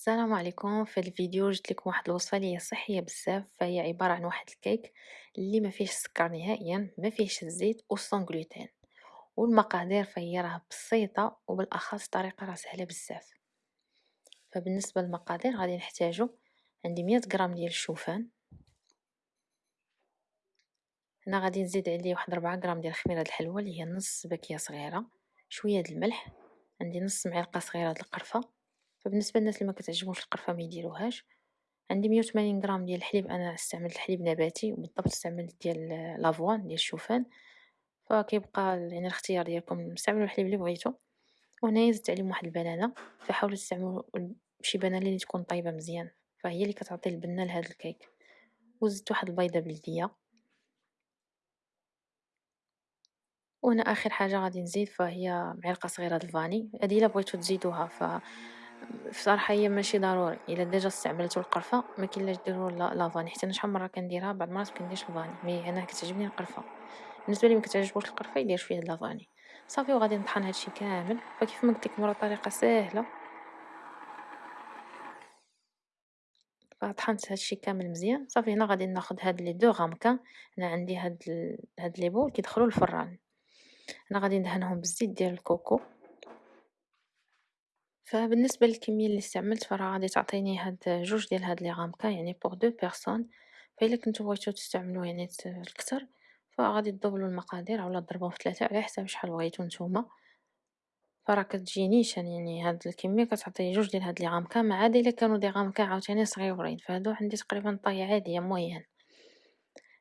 السلام عليكم. في هذا الفيديو جبت لكم واحد الوصفة اللي هي صحية بزاف. فهي عبارة عن واحد الكيك اللي ما فيهش السكر نهائيا ما فيهش الزيت وسون غلوتين والمقادير فهي راه بسيطة وبالاخص طريقة راه سهلة بزاف. فبالنسبة للمقادير غادي نحتاجو عندي 100 غرام ديال الشوفان. هنا غادي نزيد عليه واحد 4 غرام ديال خميرة الحلوى اللي هي نص باكيه صغيرة شوية د الملح. عندي نص معلقة صغيرة د القرفة. فبالنسبة للناس اللي ما كتعجبهمش القرفة ما يديروهاش. عندي 180 غرام ديال الحليب أنا استعملت الحليب نباتي وبالضبط استعملت ديال لافوان ديال الشوفان. فكيبقى يعني الاختيار ديالكم استعملوا الحليب اللي بغيتو. وهنايا زدت عليهم واحد البنانة فحاولوا تستعملوا شي بنانة اللي تكون طيبه مزيان. فهي اللي كتعطي البنة لهذا الكيك. وزدت واحد البيضة بلدية. وهنا آخر حاجة غادي نزيد فهي معلقة صغيرة د ال vanille. هذه إلا بغيتو تزيدوها ف بصراحة هي ماشي ضروري. إلا déjà استعملتو القرفة ما كاين ديروا la vanille حتى أنا شحال مرة كنديرها بعض المرات كنديرش ال vanille mais أنا كتعجبني القرفة. بالنسبة لي ما كتعجبوش القرفة يدير شوية د la vanille صافي وغادي نطحن هادشي كامل. فكيف ما قلت لكم راه طريقة ساهله فطحنت هادشي كامل مزيان. صافي هنا غادي ناخذ هاد les deux ramequins هنا عندي هاد ال... هاد les bols كيدخلوا الفران. أنا غادي ندهنهم بالزيت ديال ال coco. فبالنسبة للكمية اللي استعملت فراه غادي تعطيني هاد جوج ديال هاد les ramequins يعني pour deux personnes فإلا كنتو بغيتو تستعملو يعني الكتر فغادي تدوبلو المقادير اولا ضربوهم في ثلاثة على حساب شحال بغيتو نتوما. فراه كتجي نيشان يعني هاد الكمية كتعطي جوج ديال هاد les ramequins ما عدا إلا كانو des ramequins عاوتاني صغيورين. فهادو عندي تقريبا taille عادية moyenne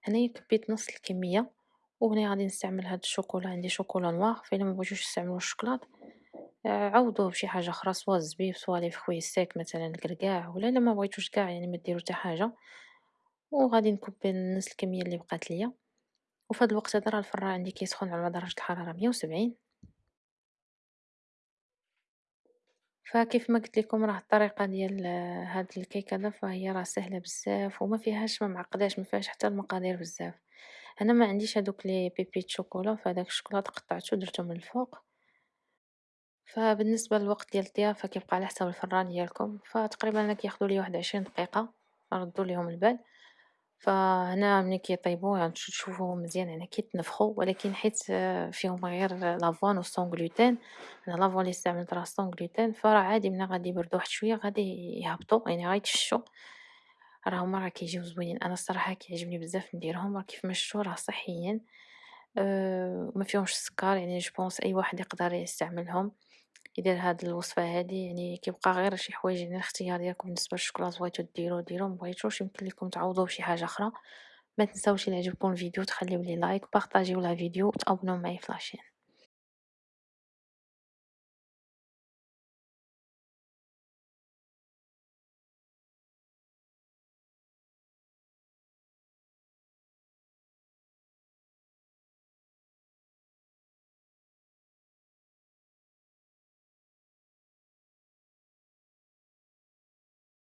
هنايا كبيت نص الكمية وهنا غادي نستعمل هاد الشوكولا. عندي شوكولا نوار فإلا مبغيتوش تستعملو الشكلاط عوضوه بشي حاجة أخرى سوا الزبيب سوا لي فخوي سيك مثلا الكركاع ولا إلا مبغيتوش قاع يعني مديرو حتى حاجة. وغادي نكوبي نص الكمية اللي بقات ليا. وفهاد الوقت هذا راه الفران عندي كيسخن على درجة الحرارة مية وسبعين. فكيف ما قلت لكم راه الطريقة ديال هاد الكيك هذا فهي راه سهلة بزاف وما فيهاش ما معقداش ما فيهاش حتى المقادير بزاف. أنا ما عنديش هادوك les pépites chocolat فهداك الشوكولاط قطعته درته من الفوق. فبالنسبة للوقت ديال الطياب فكيبقى على حساب الفران ديالكم. فتقريبا أنا كياخدو ليا واحد عشرين دقيقة نردو ليهم البال. فهنا ملي كيطيبو يعني تشوفوهم مزيان يعني كيتنفخو ولكن حيت فيهم غير l'avoine و sans gluten أنا l'avoine لي استعملت راه sans gluten فراه عادي ملي غادي يبردو واحد شوية غادي يهبطو يعني غيتفشو راه هما راه كيجيو زوينين. أنا الصراحة كيعجبني بزاف نديرهم راه كيف ما شفتو راه صحيين. أه ما فيهمش السكر يعني je pense أي واحد يقدر يستعملهم. يدير هاد الوصفة هادي يعني كيبقى غير شي حوايج يعني الاختيار ديالكم بالنسبة للشوكولاط بغيتو ديرو ديرو مبغيتوش يمكن لكم تعوضوه بشي حاجة أخرى. ما تنساوش إلى عجبكم الفيديو تخليو لي like بارطاجيو la vidéo وتأبوناو معايا في la chaîne.